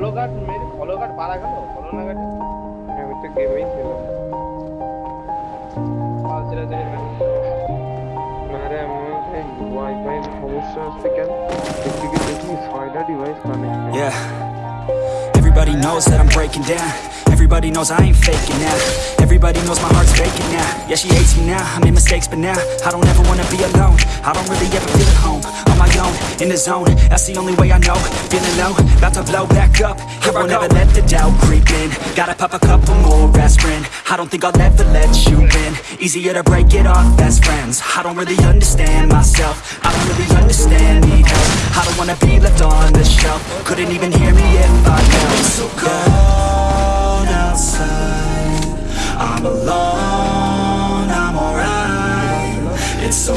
আর পারা গেল? বলো না গাড়ি আমি তো গেমেই ছিলাম ধীরে ধীরে না রে আমি ওয়াইফাই সমস্যা হচ্ছে কেন? দেখি ছয়টা device connect Yeah. Everybody knows that I'm breaking down. Everybody knows I ain't faking now. Everybody knows my heart's faking now. Yeah, she hates me now. I made mistakes, but now I don't ever wanna be alone. I don't really ever feel at home. On my own, in the zone. That's the only way I know. Feeling low, about to blow back up. Here I won't ever let the doubt creep in. Gotta pop a couple more aspirin. I don't think I'll ever let you in. Easier to break it off best friends. I don't really understand myself. I don't really understand, wanna be left on the shelf. Couldn't even hear me if I yelled. So cold outside. I'm alone, I'm alright. It's so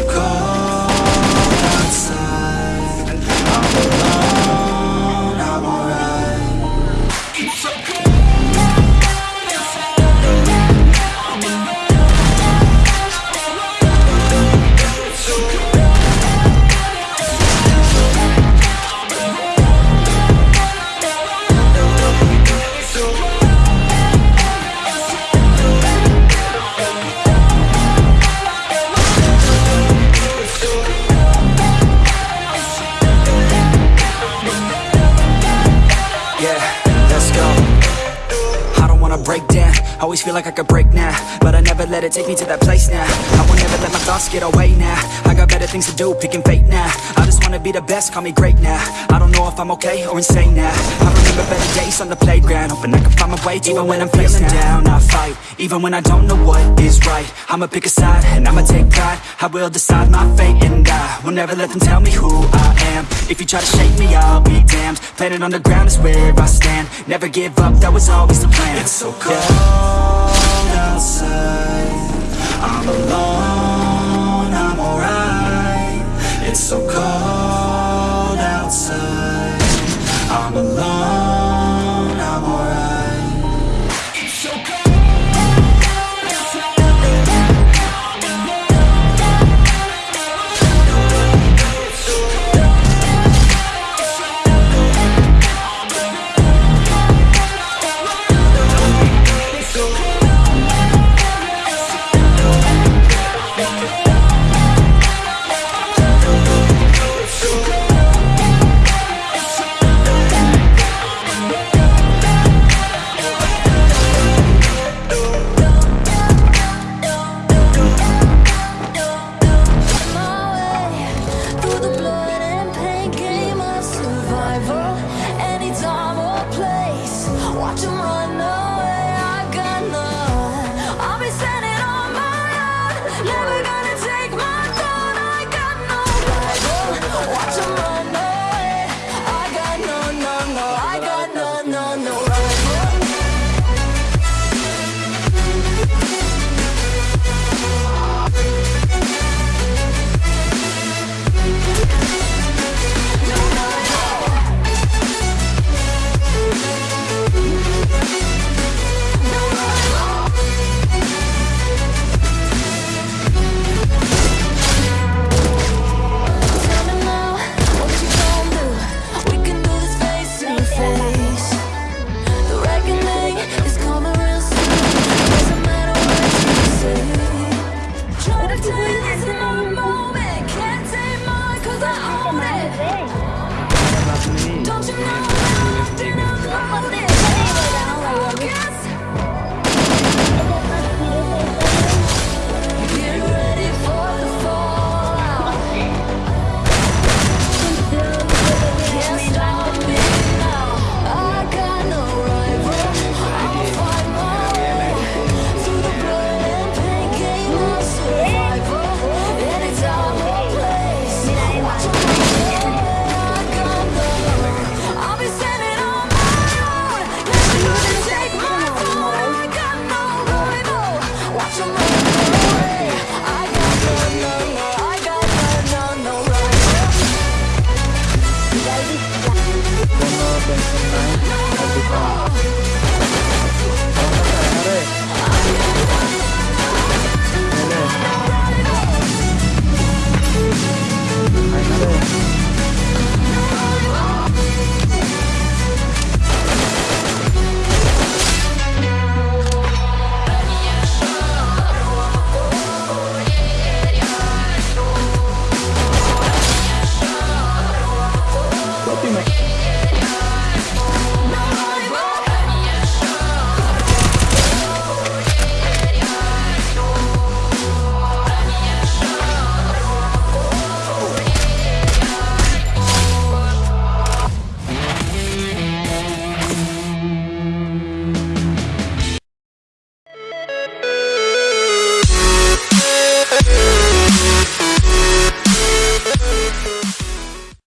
Always feel like I could break now, but I never let it take me to that place now. I will never let my thoughts get away now. Better things to do, picking fate now. I just wanna be the best, call me great now. I don't know if I'm okay or insane now. I remember better days on the playground, hoping I can find my way to even when I'm feeling down. I fight, even when I don't know what is right. I'ma pick a side and I'ma take pride. I will decide my fate and I will never let them tell me who I am. If you try to shake me, I'll be damned. Planet on the ground is where I stand. Never give up, that was always the plan. It's so cold outside. I'm alone, I'm alone, a Don't you know